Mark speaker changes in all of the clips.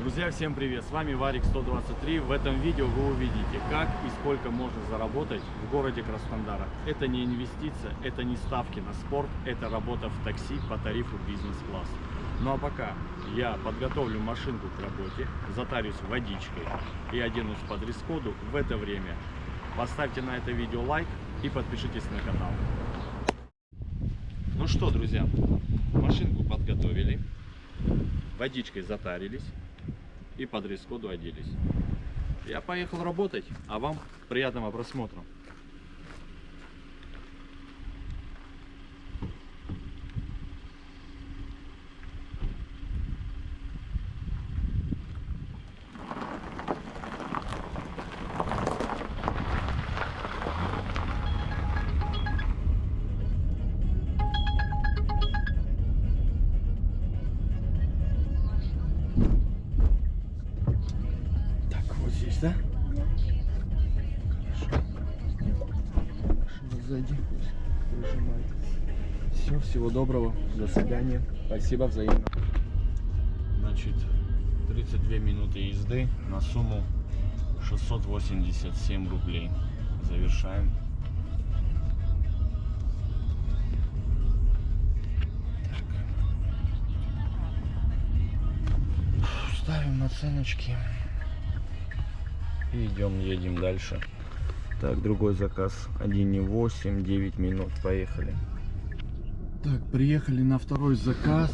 Speaker 1: Друзья, всем привет! С вами Варик 123. В этом видео вы увидите, как и сколько можно заработать в городе Краснодара. Это не инвестиция, это не ставки на спорт, это работа в такси по тарифу бизнес-класс. Ну а пока я подготовлю машинку к работе, затарюсь водичкой и оденусь по дресс-коду, в это время поставьте на это видео лайк и подпишитесь на канал. Ну что, друзья, машинку подготовили, водичкой затарились и по дресс-коду оделись. Я поехал работать, а вам приятного просмотра. Все, всего доброго. До свидания. Спасибо взаимно. Значит, 32 минуты езды на сумму 687 рублей. Завершаем. Ставим оценочки. И идем, едем дальше. Так, другой заказ 1,8, 9 минут. Поехали. Так, приехали на второй заказ.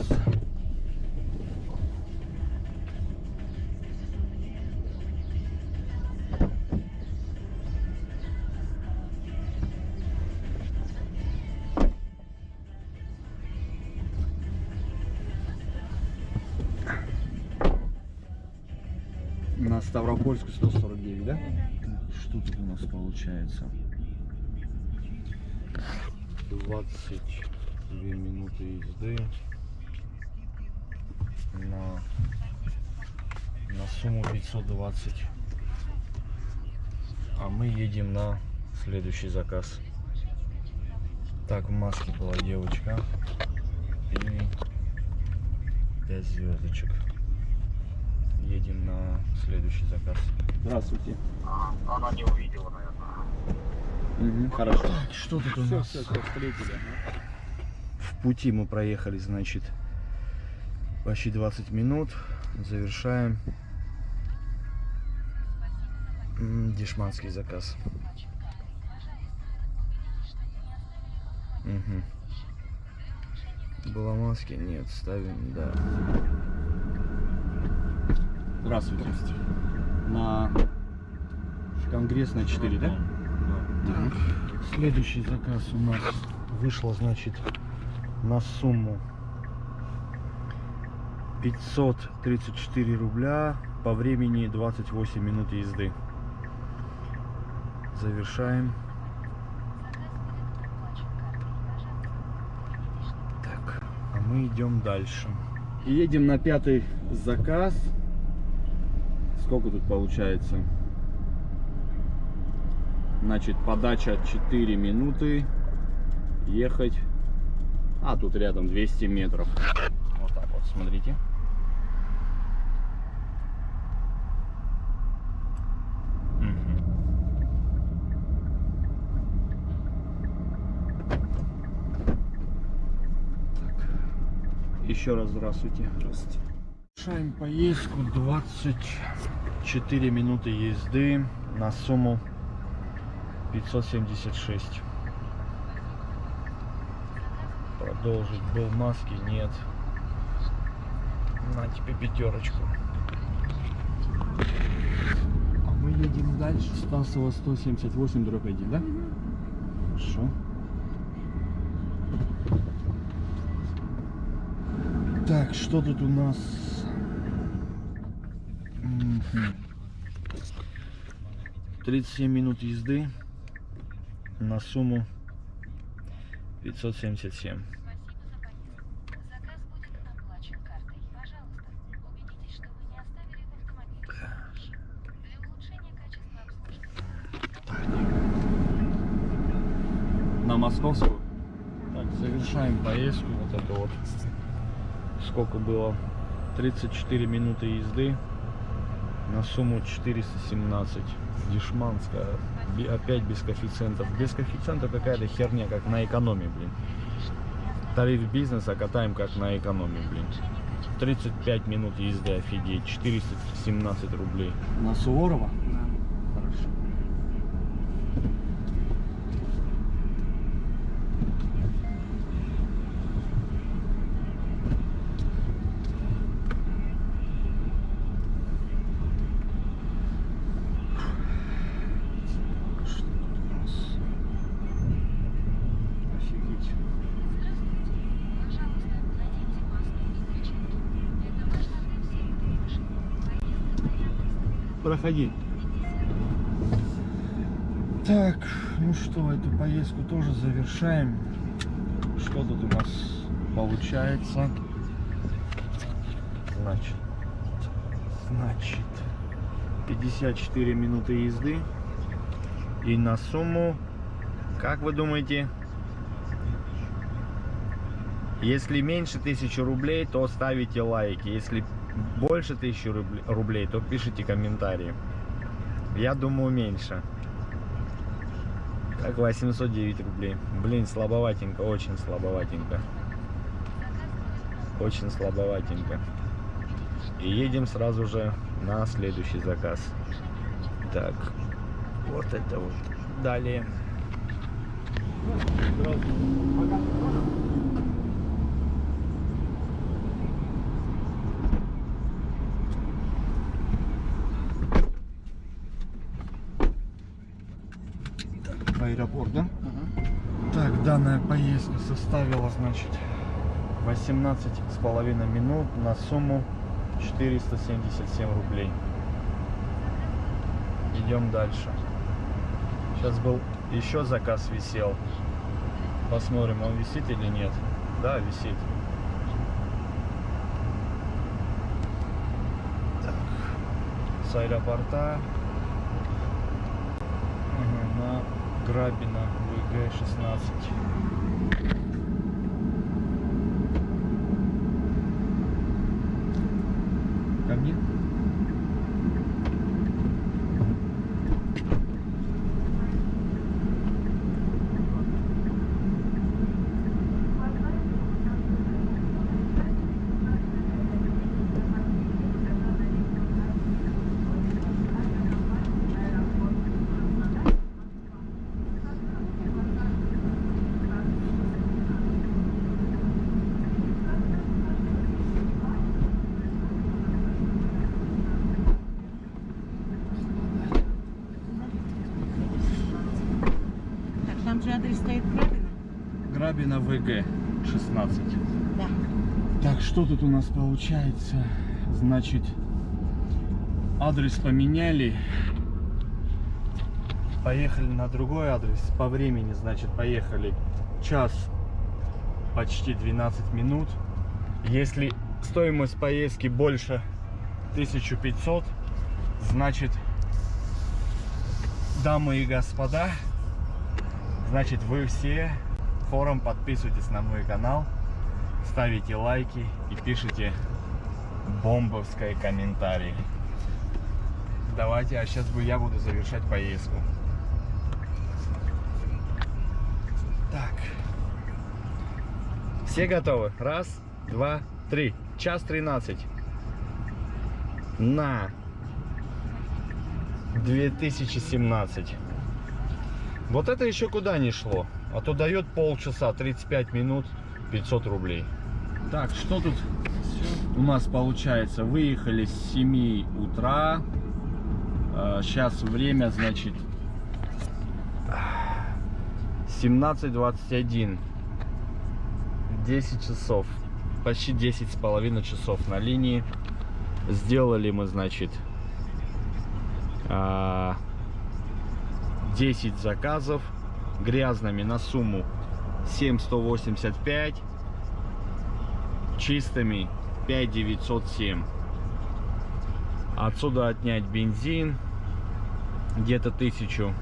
Speaker 1: На Ставропольску 149, да? Так, что тут у нас получается? 22 минуты езды на, на сумму 520. А мы едем на следующий заказ. Так, в маске была девочка. И 5 звездочек едем на следующий заказ. Здравствуйте.
Speaker 2: Она не увидела, наверное.
Speaker 1: Угу, хорошо. Так, что тут у
Speaker 2: Все,
Speaker 1: нас?
Speaker 2: все, все, встретили.
Speaker 1: В пути мы проехали, значит, почти 20 минут. Завершаем дешманский заказ. Угу. Было маски? Нет, ставим, да. Здравствуйте. На Конгрессная 4, да? Так. Следующий заказ у нас вышло, значит, на сумму 534 рубля по времени 28 минут езды. Завершаем. Так, а мы идем дальше. Едем на пятый заказ. Сколько тут получается? Значит, подача 4 минуты. Ехать. А, тут рядом 200 метров. Вот так вот, смотрите. Так. Еще раз здравствуйте. Здравствуйте. Совершаем поездку 24 минуты езды на сумму 576. Продолжить был в маске, нет. На тебе пятерочку. А мы едем дальше. Стасова 178 дробь 1, да? Хорошо. Так, что тут у нас? Мгм. 37 минут езды на сумму 577.
Speaker 3: Заказ будет оплачен картой. Пожалуйста, убедитесь, что вы не оставили в автомобиле вещи. Для улучшения качества обслуживания.
Speaker 1: На московскую. Так, завершаем поездку. Вот это вот. Сколько было? 34 минуты езды
Speaker 4: на сумму 417. Дешманская. Опять без коэффициентов. Без коэффициента какая-то херня, как на экономии, блин. Тариф бизнеса катаем как на экономии, блин. 35 минут езды, офигеть. 417 рублей.
Speaker 1: На Суворова? Хорошо. Что тут у нас? Офигеть.
Speaker 5: Здравствуйте. Пожалуйста, наденьте маску и перчатки. Это важно для всех, кто вышел. Поездка на Яндекс.
Speaker 1: Проходи. Так, ну что, эту поездку тоже завершаем. Что тут у нас получается? Значит, значит, 54 минуты езды. И на сумму, как вы думаете, если меньше тысячи рублей, то ставите лайки. Если больше тысячи рублей, то пишите комментарии. Я думаю, меньше. Как 809 рублей. Блин, слабоватенько, очень слабоватенько. Очень слабоватенько. И едем сразу же на следующий заказ. Так, вот это вот. Далее. Аэропорт, да? Так, данная поездка составила, значит, 18 с половиной минут на сумму 477 рублей. Идем дальше. Сейчас был еще заказ висел. Посмотрим, он висит или нет. Да, висит. Так. С аэропорта на Грабина ВГ-16.
Speaker 6: Же адрес стоит правильно?
Speaker 1: Грабина ВГ-16.
Speaker 6: Да.
Speaker 1: Так, что тут у нас получается? Значит, адрес поменяли. Поехали на другой адрес. По времени, значит, поехали час почти 12 минут. Если стоимость поездки больше 1500, значит, дамы и господа, значит, вы все форум подписывайтесь на мой канал ставите лайки и пишите бомбовские комментарии. Давайте, а сейчас я буду завершать поездку. Так. Все готовы? Раз, два, три. Час 13. На 2017. Вот это еще куда не шло. А то дает полчаса, 35 минут, 500 рублей. Так, что тут у нас получается? Выехали с 7 утра. Сейчас время, значит, 17.21. 10 часов. Почти 10 с половиной часов на линии. Сделали мы, значит, а, 10 заказов грязными на сумму 7185 чистыми 5907 отсюда отнять бензин где-то тысячу.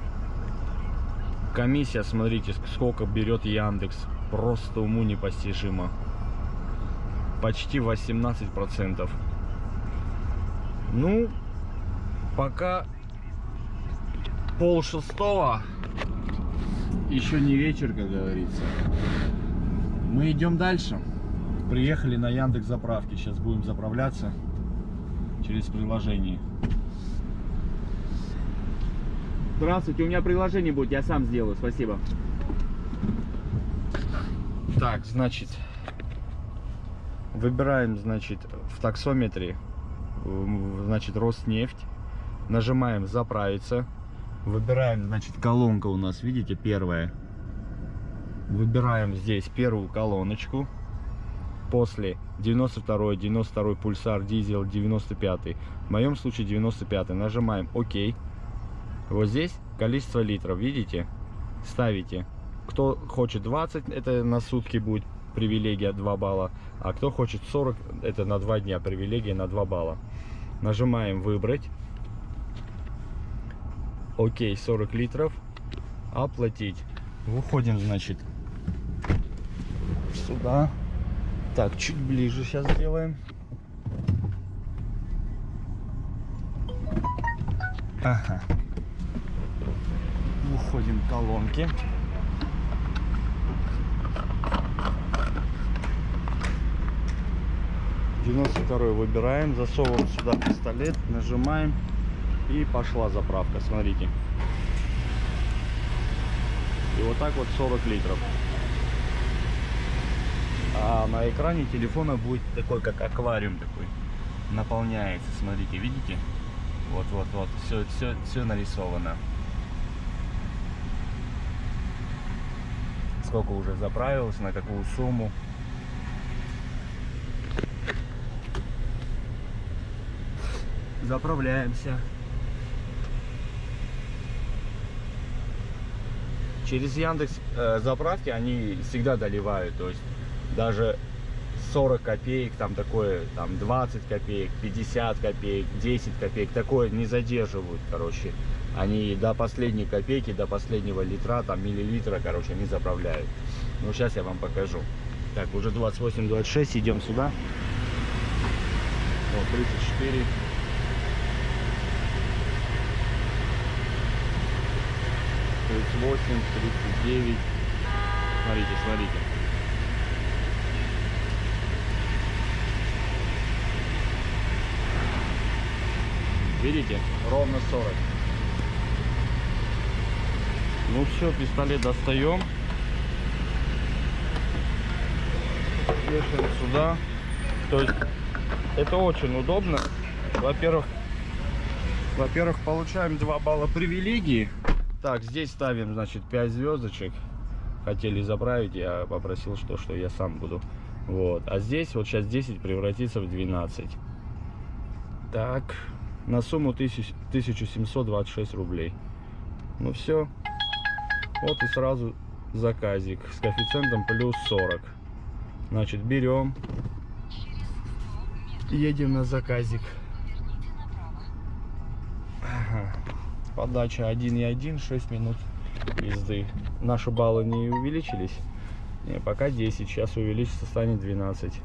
Speaker 1: Комиссия смотрите сколько берет яндекс. Просто уму непостижимо. Почти 18 процентов. Ну Пока пол шестого, еще не вечер, как говорится. Мы идем дальше. Приехали на Яндекс заправки. Сейчас будем заправляться через приложение.
Speaker 6: Здравствуйте, у меня приложение будет, я сам сделаю, спасибо.
Speaker 1: Так, значит, выбираем, значит, в таксометре, значит, Роснефть. Нажимаем заправиться. Выбираем, значит, колонка у нас, видите, первая. Выбираем здесь первую колоночку. После 92 92 пульсар дизель 95 в моем случае 95 нажимаем ОК вот здесь количество литров видите? Ставите. Кто хочет 20 это на сутки будет привилегия 2 балла. А кто хочет 40 это на 2 дня привилегия на 2 балла. Нажимаем выбрать окей 40 литров. Оплатить. Выходим значит сюда. Так чуть ближе сейчас сделаем. Ага. Выходим колонки Девяносто второй выбираем, засовываем сюда пистолет, нажимаем и пошла заправка. Смотрите. И вот так вот 40 литров. А на экране телефона будет такой, как аквариум такой. Наполняется, смотрите, видите? Вот, вот, вот. Все, все, все нарисовано. Сколько уже заправилось, на какую сумму. Заправляемся. Через Яндекс э, заправки они всегда доливают, то есть даже 40 копеек, там такое, там 20 копеек, 50 копеек, 10 копеек, такое не задерживают, короче. Они до последней копейки, до последнего литра, там миллилитра, короче, они заправляют. Ну, сейчас я вам покажу. Так, уже 28-26, идем сюда. Вот, 34. Тридцать восемь, тридцать девять. Смотрите, смотрите. Видите? Ровно 40. Ну все, пистолет достаем. Вешаем сюда. То есть это очень удобно. Во-первых, во-первых, получаем 2 балла привилегии. Так, здесь ставим, значит, 5 звездочек. Хотели заправить, я попросил, что, что я сам буду. Вот. А здесь, вот сейчас 10 превратится в 12. Так, на сумму 1000 1726 рублей. Ну все. Вот и сразу заказик с коэффициентом плюс 40. Значит, берем. Едем на заказик. Ага. Подача 1,1, 6 минут езды. Наши баллы не увеличились. Не, пока 10, сейчас увеличится, станет 12.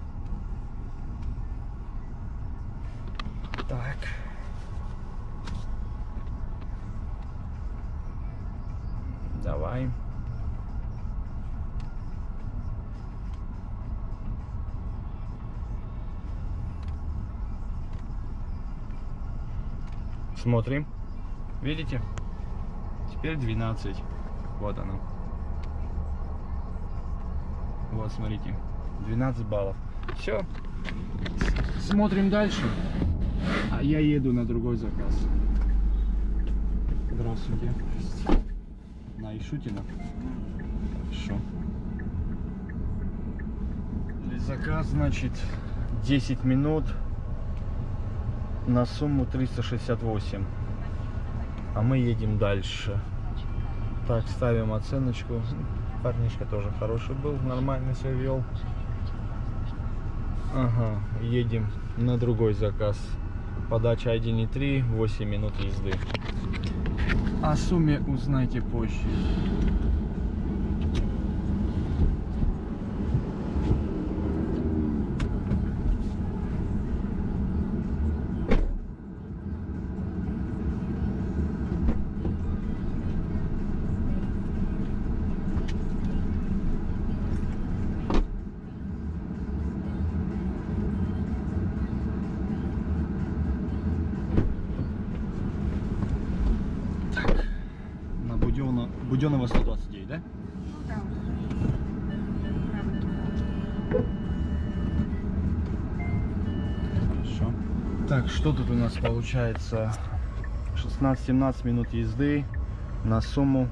Speaker 1: Так. Давай. Смотрим. Видите? Теперь 12. Вот оно. Вот, смотрите. 12 баллов. Все. Смотрим дальше. А я еду на другой заказ. Здравствуйте. На Ишутина. Хорошо. Заказ, значит, 10 минут на сумму 368. А мы едем дальше. Так, ставим оценочку. Парнишка тоже хороший был, нормально себя вел. Ага, едем на другой заказ. Подача 1,3, 8 минут езды. О сумме узнайте позже. Буденного 129, да?
Speaker 7: Ну.
Speaker 1: Хорошо. Так, что тут у нас получается? 16-17 минут езды на сумму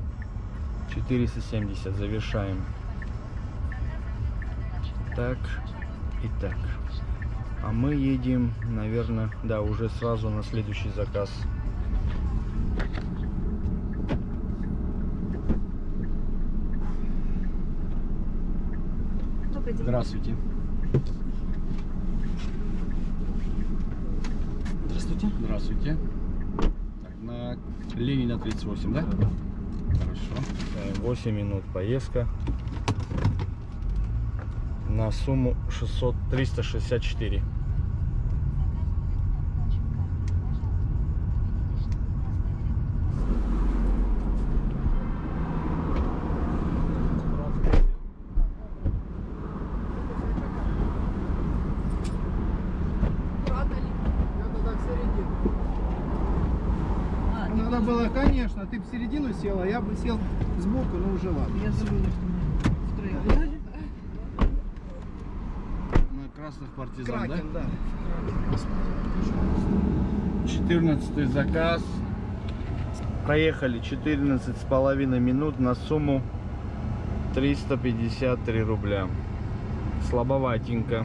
Speaker 1: 470. Завершаем. Так и так. А мы едем, наверное, да, уже сразу на следующий заказ. Здравствуйте.
Speaker 6: Здравствуйте.
Speaker 1: Здравствуйте. Так, на Ленина 38, да? Хорошо. 8 минут поездка. На сумму 600, 364.
Speaker 7: А, не
Speaker 8: Надо было, конечно, ты бы в середину села, я бы сел сбоку, но уже ладно.
Speaker 7: Я забыла, что мы втроем.
Speaker 1: На красных партизан,
Speaker 8: Кракен, да.
Speaker 1: 14 заказ. Проехали 14 с половиной минут на сумму 353 рубля. Слабоватенько.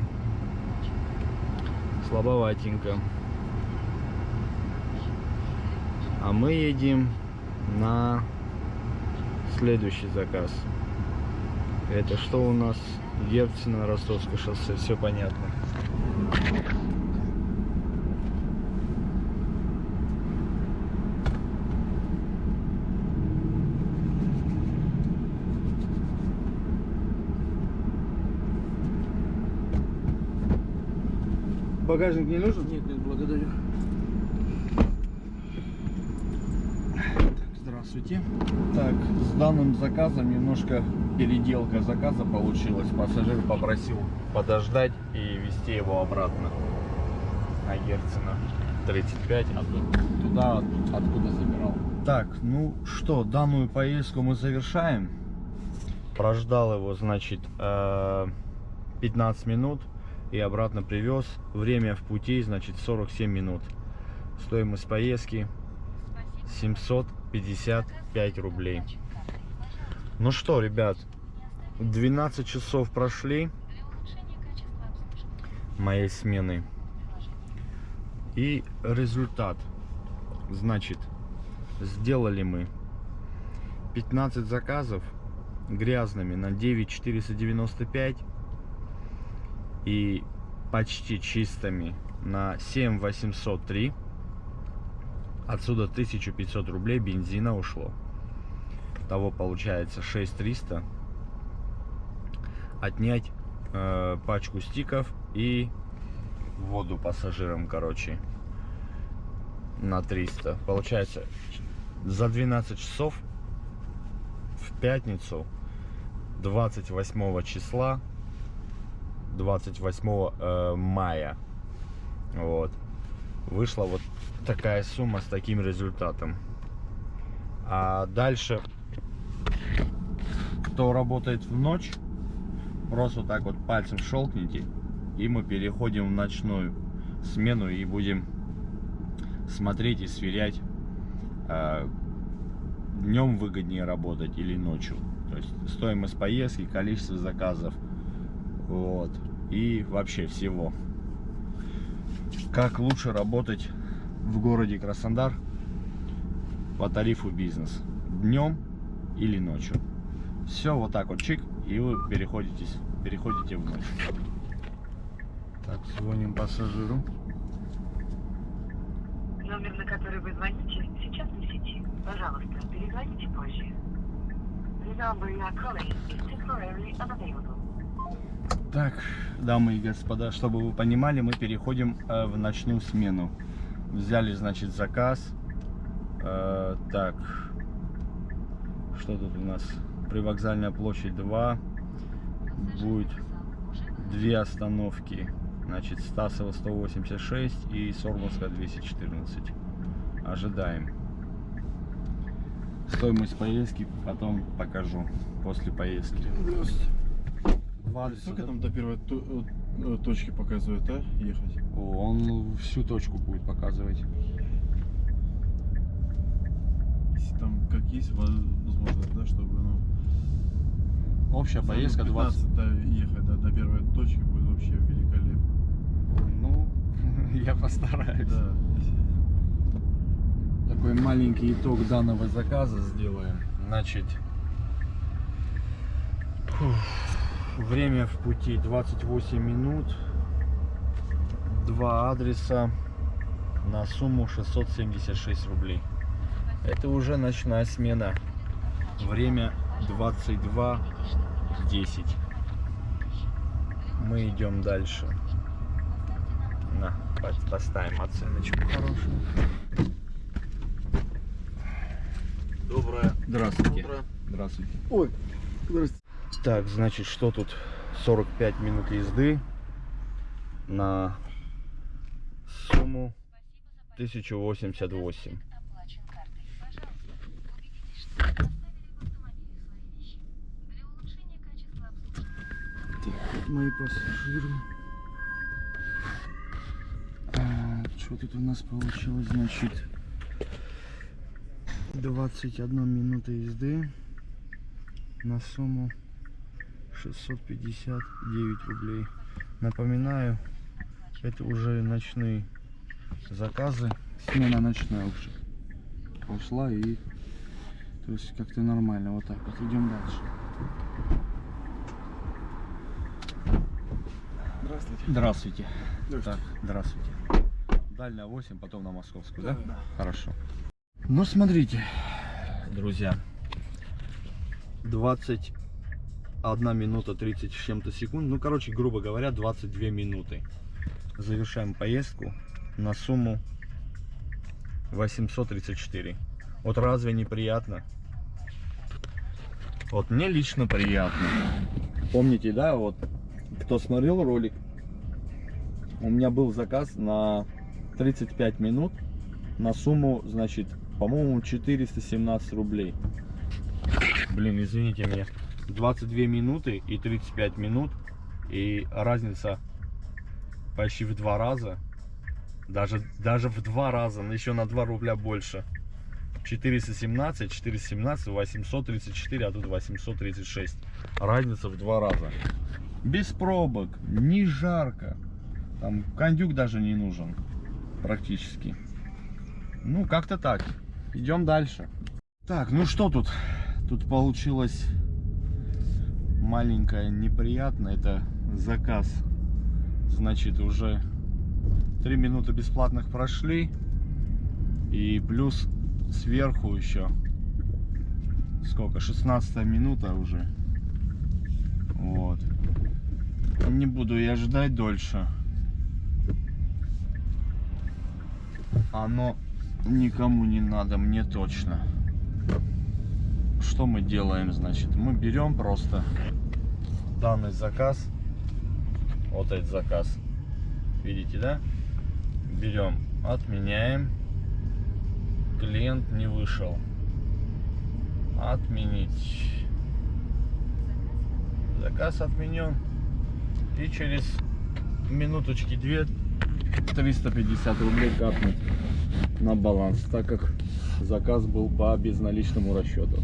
Speaker 1: Слабоватенько. А мы едем на следующий заказ. Это что у нас? Герцена, Ростовское шоссе. Все понятно.
Speaker 8: Багажник не нужен? Нет, нет, благодарю.
Speaker 1: Здравствуйте. Так, с данным заказом немножко переделка заказа получилась. Пассажир попросил подождать и везти его обратно на Герцена 35, а ту- туда, откуда забирал. Так, ну что, данную поездку мы завершаем. Прождал его, значит, э, 15 минут и обратно привез. Время в пути, значит, 47 минут. Стоимость поездки 755 рублей. Ну что, ребят, 12 часов прошли моей смены. И результат. Значит, сделали мы 15 заказов грязными на 9495 и почти чистыми на 7803 отсюда 1500 рублей бензина ушло. Того получается 6300 отнять э, пачку стиков и воду пассажирам короче на 300 получается за 12 часов в пятницу 28 числа 28 э, мая. Вот вышла вот такая сумма с таким результатом. А дальше кто работает в ночь просто вот так вот пальцем щелкните и мы переходим в ночную смену и будем смотреть и сверять днем выгоднее работать или ночью. То есть стоимость поездки количество заказов вот и вообще всего как лучше работать в городе Краснодар по тарифу бизнес днем или ночью все вот так вот чик и вы переходите переходите в ночь так звоним пассажиру
Speaker 2: Номер, на который вы звоните, сейчас не сети. Пожалуйста, перезвоните позже. The number you are calling is temporarily unavailable.
Speaker 1: Так, дамы и господа, чтобы вы понимали, мы переходим э, в ночную смену. Взяли, значит, заказ. Э, так, что тут у нас? Привокзальная площадь 2. Будет две остановки. Значит, Стасова 186 и Сормовская 214. Ожидаем. Стоимость поездки потом покажу после поездки. Два адреса,
Speaker 9: Сколько
Speaker 1: да?
Speaker 9: там до первой то- э, точки показывает, а? Ехать?
Speaker 1: Он всю точку будет показывать.
Speaker 9: Если там как есть возможность, да, чтобы, ну...
Speaker 1: Общая
Speaker 9: за
Speaker 1: поездка 20.
Speaker 9: 15 до, ехать до, до первой точки будет вообще великолепно.
Speaker 1: Ну, я постараюсь.
Speaker 9: Да.
Speaker 1: Такой маленький итог данного заказа сделаем. Значит, фух, время в пути 28 минут. Два адреса на сумму 676 рублей. Это уже ночная смена. Время 22.10. Мы идем дальше. На, по- поставим оценочку хорошую.
Speaker 9: Доброе.
Speaker 1: Здравствуйте. Здравствуйте.
Speaker 8: Ой, здрасте.
Speaker 1: Так, значит, что тут? 45 минут езды на сумму 1088.
Speaker 3: Оплачен картой. Пожалуйста, убедитесь, что вы не оставили в автомобиле свои вещи. Для улучшения качества обслуживания
Speaker 1: Мои пассажиры. что тут у нас получилось? Значит, 21 минута езды на сумму 659 рублей. Напоминаю, это уже ночные заказы. Смена ночная уже пошла и то есть как-то нормально. Вот так вот. Идем дальше.
Speaker 9: Здравствуйте.
Speaker 1: Здравствуйте.
Speaker 9: Здравствуйте.
Speaker 1: Так, здравствуйте. Дальняя 8, потом на Московскую, да? Хорошо. Ну, смотрите, друзья. 21 минута 30 с чем-то секунд. Ну, короче, грубо говоря, 22 минуты. Завершаем поездку на сумму 834. Вот разве неприятно? Вот мне лично приятно. Помните, да, вот кто смотрел ролик, у меня был заказ на 35 минут на сумму, значит, по-моему, 417 рублей. Блин, извините меня. 22 минуты и 35 минут. И разница почти в два раза. Даже, даже в два раза, еще на 2 рубля больше. 417, 417, 834, а тут 836. Разница в два раза. Без пробок, не жарко. Там кондюк даже не нужен. Практически. Ну, как-то так. Идем дальше. Так, ну что тут? Тут получилось маленькое неприятно. Это заказ. Значит, уже 3 минуты бесплатных прошли. И плюс сверху еще. Сколько? 16 минута уже. Вот. Не буду я ждать дольше. Оно никому не надо, мне точно. Что мы делаем, значит? Мы берем просто данный заказ. Вот этот заказ. Видите, да? Берем, отменяем. Клиент не вышел. Отменить. Заказ отменен. И через минуточки две 350 рублей капнуть на баланс, так как заказ был по безналичному расчету.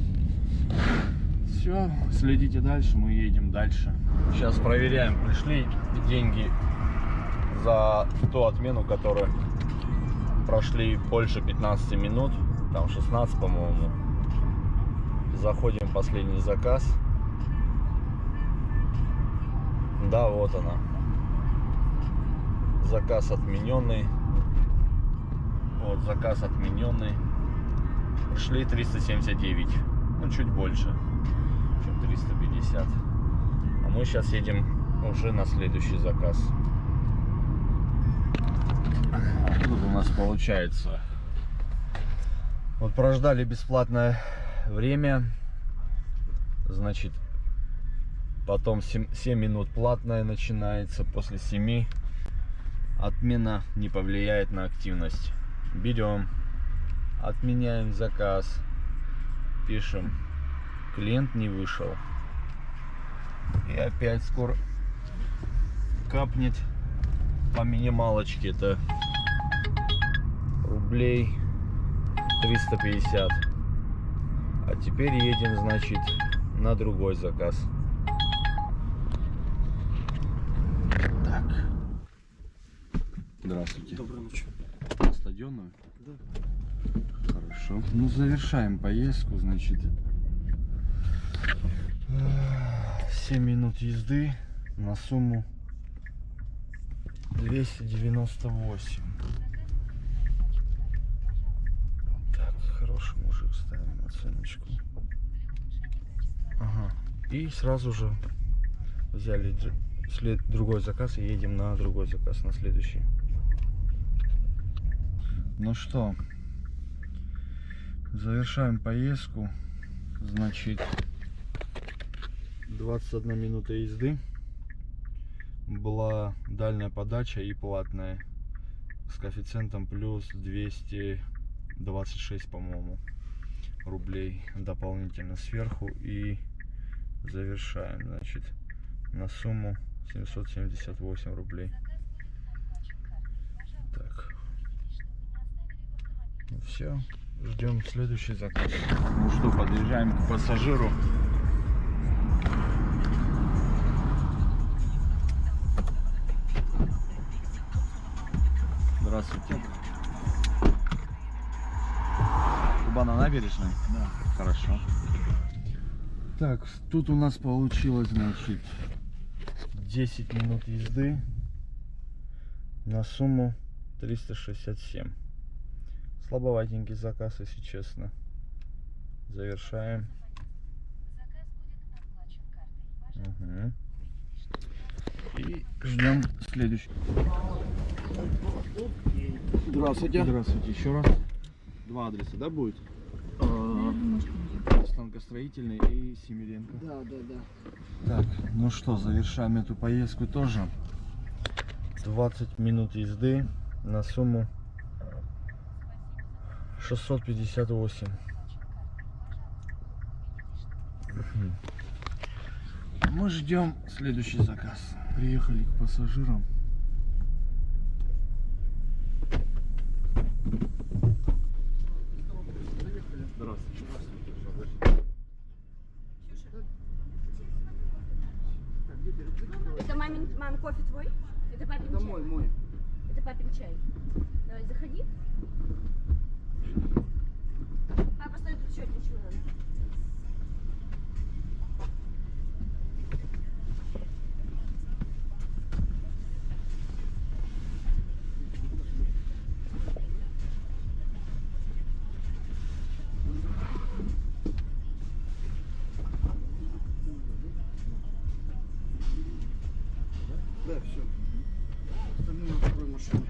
Speaker 1: Все, следите дальше, мы едем дальше. Сейчас проверяем, пришли деньги за ту отмену, которая прошли больше 15 минут, там 16, по-моему. Заходим в последний заказ. Да, вот она. Заказ отмененный. Вот, заказ отмененный. Пришли 379. Ну, чуть больше, чем 350. А мы сейчас едем уже на следующий заказ. Тут у нас получается. Вот прождали бесплатное время. Значит, потом 7, 7 минут платная начинается. После 7 отмена не повлияет на активность. Берем, отменяем заказ. Пишем. Клиент не вышел. И опять скоро капнет по минималочке это рублей 350. А теперь едем, значит, на другой заказ. Так. Здравствуйте.
Speaker 9: Доброй ночи.
Speaker 1: Стадионную?
Speaker 9: Да.
Speaker 1: Хорошо. Ну, завершаем поездку, значит. 7 минут езды на сумму 298. Так, хороший мужик, ставим оценочку. Ага. И сразу же взяли след- другой заказ и едем на другой заказ, на следующий. Ну что, завершаем поездку. Значит, 21 минута езды. Была дальняя подача и платная. С коэффициентом плюс 226, по-моему, рублей дополнительно сверху. И завершаем, значит, на сумму 778 рублей. Так. Ну все, ждем следующий заказ. Ну что, подъезжаем к пассажиру. Здравствуйте. Куба на набережной? Да. Хорошо. Так, тут у нас получилось, значит, 10 минут езды на сумму 367. Слабоватенький заказ, если честно. Завершаем.
Speaker 3: Заказ будет оплачен картой. Пожалуйста,
Speaker 1: Мгм. И ждем следующий.
Speaker 6: Здравствуйте.
Speaker 1: Здравствуйте еще раз.
Speaker 6: Два адреса, да, будет?
Speaker 1: Станкостроительный и Семиренко.
Speaker 8: Да, да, да.
Speaker 1: Так, ну что, завершаем эту поездку тоже. 20 минут езды на сумму 658. Мгм. Мы ждем следующий заказ. Приехали к пассажирам.
Speaker 7: Это мамин, мам, кофе твой? Это папин
Speaker 8: Это
Speaker 7: чай?
Speaker 8: мой, мой.
Speaker 7: Это папин чай. Давай, заходи. Папа, стой тут счет, ничего надо.
Speaker 8: Да, все. Остальное открой машину.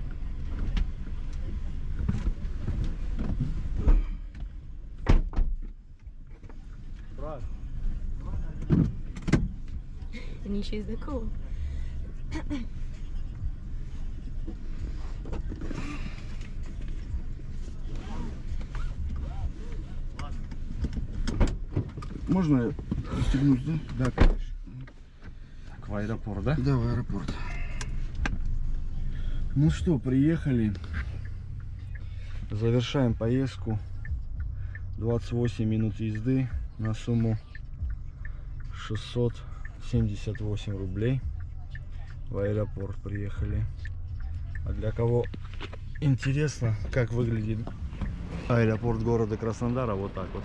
Speaker 7: Это ничего из такого.
Speaker 8: Можно пристегнуть, да?
Speaker 1: Да, конечно. Так, в аэропорт, да?
Speaker 8: Да, в аэропорт.
Speaker 1: Ну что, приехали. Завершаем поездку. 28 минут езды на сумму 678 рублей. В аэропорт приехали. А для кого интересно, как выглядит аэропорт города Краснодара, вот так вот.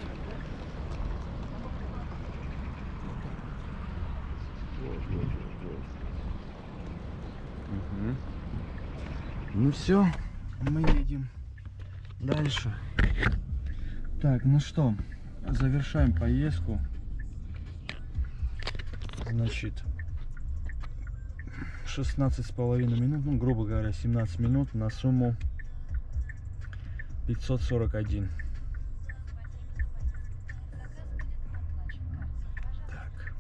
Speaker 1: Ну все, мы едем дальше. Так, ну что, завершаем поездку. Значит, 16 с половиной минут, ну, грубо говоря, 17 минут на сумму 541. Так.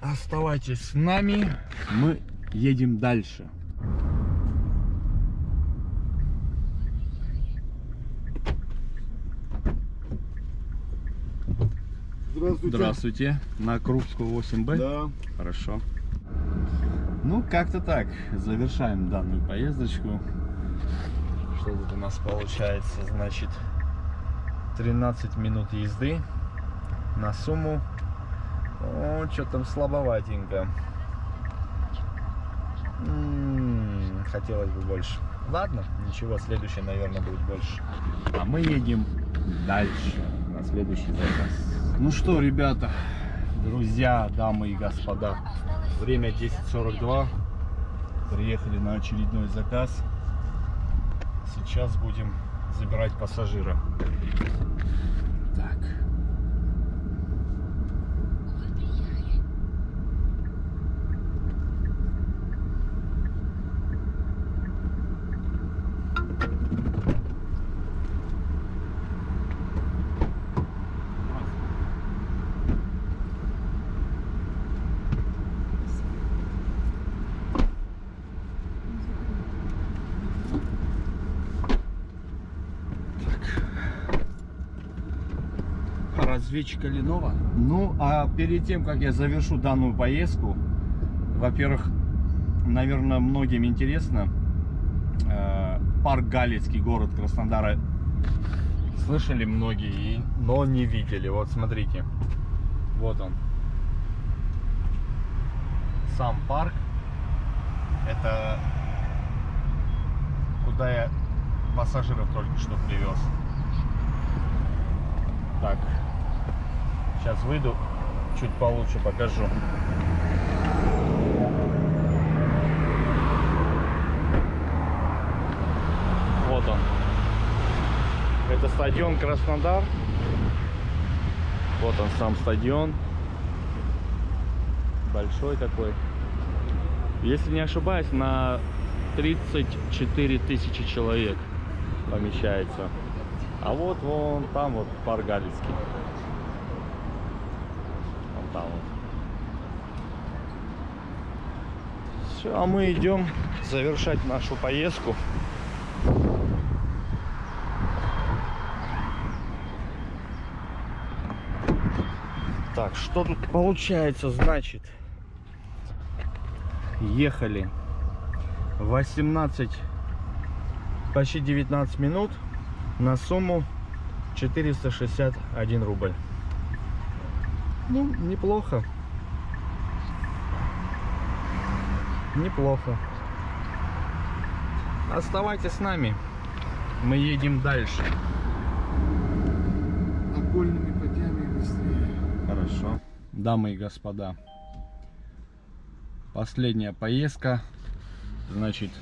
Speaker 1: Оставайтесь с нами, мы едем дальше.
Speaker 6: Здравствуйте.
Speaker 1: Здравствуйте. На Крупскую 8Б?
Speaker 6: Да.
Speaker 1: Хорошо. Ну, как-то так. Завершаем данную поездочку. Что тут у нас получается? Значит, 13 минут езды на сумму. О, что там слабоватенько. М, Хотелось бы больше. Ладно, ничего, следующее, наверное, будет больше. А мы едем дальше, на следующий заказ. Ну что, ребята, друзья, дамы и господа, время 10.42. Приехали на очередной заказ. Сейчас будем забирать пассажира. Так. Разведчика Ленова. Ну, а перед тем, как я завершу данную поездку, во-первых, наверное, многим интересно, э, парк Галицкий, город Краснодара, слышали многие, и- но не видели. Вот смотрите, вот он. Сам парк, это куда я пассажиров только что привез. Так, сейчас выйду, чуть получше покажу. Вот он. Это стадион Краснодар. Вот он сам стадион. Большой такой. Если не ошибаюсь, на 34 тысячи человек помещается. А вот вон там вот парк. Вон там вот. Все, а мы идем завершать нашу поездку. Так, что тут получается, значит? Ехали 18, почти 19 минут на сумму 461 рубль. Ну, неплохо. Неплохо. Оставайтесь с нами. Мы едем дальше.
Speaker 8: Окольными путями быстрее.
Speaker 1: Хорошо. Дамы и господа, последняя поездка. Значит,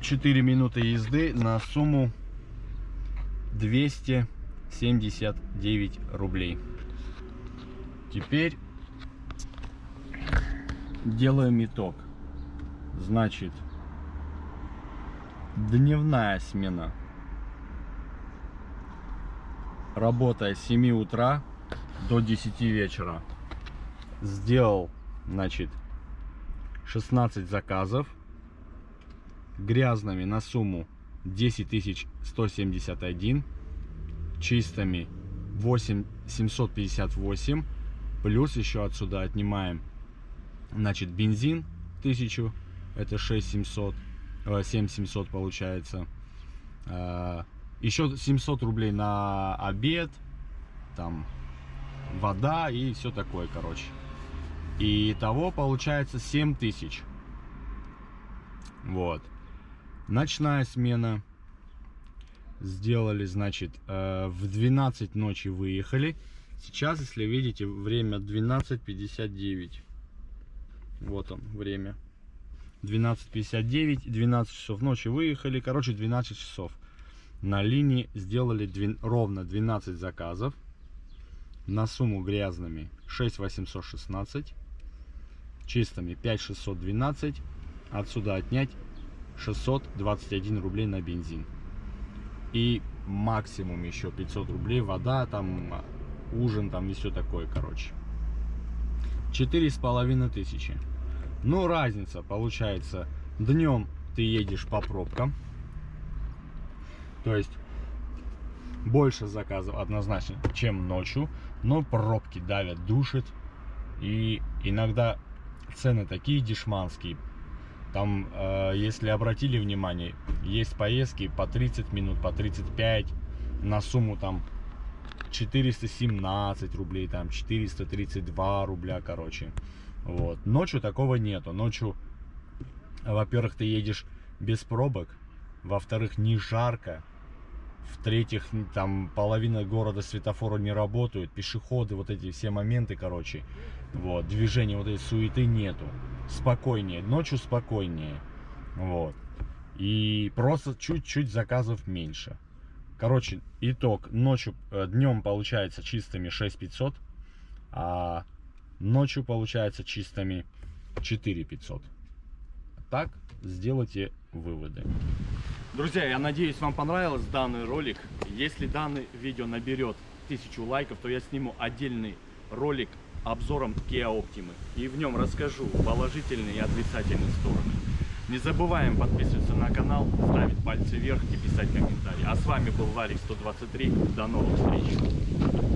Speaker 1: 4 минуты езды на сумму 279 рублей. Теперь делаем итог. Значит, дневная смена работая с 7 утра до 10 вечера. Сделал, значит, 16 заказов грязными на сумму 10 171, чистыми 8 758, плюс еще отсюда отнимаем, значит, бензин 1000, это 6 700, 7 700 получается, А, еще 700 рублей на обед, там вода и все такое, короче. И того получается 7000. Вот. Ночная смена. Сделали, значит, э, в 12 ночи выехали. Сейчас, если видите, время 12.59. Вот он, время. 12.59, 12 часов ночи выехали. Короче, 12 часов на линии сделали двен- ровно 12 заказов на сумму грязными 6816 чистыми 5612 отсюда отнять 621 рублей на бензин и максимум еще 500 рублей вода там ужин там и все такое короче четыре с половиной тысячи ну разница получается днем ты едешь по пробкам то есть больше заказов однозначно, чем ночью, но пробки давят, душит. И иногда цены такие дешманские. Там, э, если обратили внимание, есть поездки по 30 минут, по 35 на сумму там 417 рублей, там 432 рубля, короче. Вот. Ночью такого нету. Ночью, во-первых, ты едешь без пробок, во-вторых, не жарко, в-третьих, там половина города светофора не работают, пешеходы, вот эти все моменты, короче, вот, движения вот этой суеты нету, спокойнее, ночью спокойнее, вот, и просто чуть-чуть заказов меньше. Короче, итог, ночью, днем получается чистыми 6500, а ночью получается чистыми 4500. Так сделайте выводы.
Speaker 10: Друзья, я надеюсь, вам понравился данный ролик. Если данное видео наберет тысячу лайков, то я сниму отдельный ролик обзором Kia Optima. И в нем расскажу положительные и отрицательные стороны. Не забываем подписываться на канал, ставить пальцы вверх и писать комментарии. А с вами был Варик 123. До новых встреч!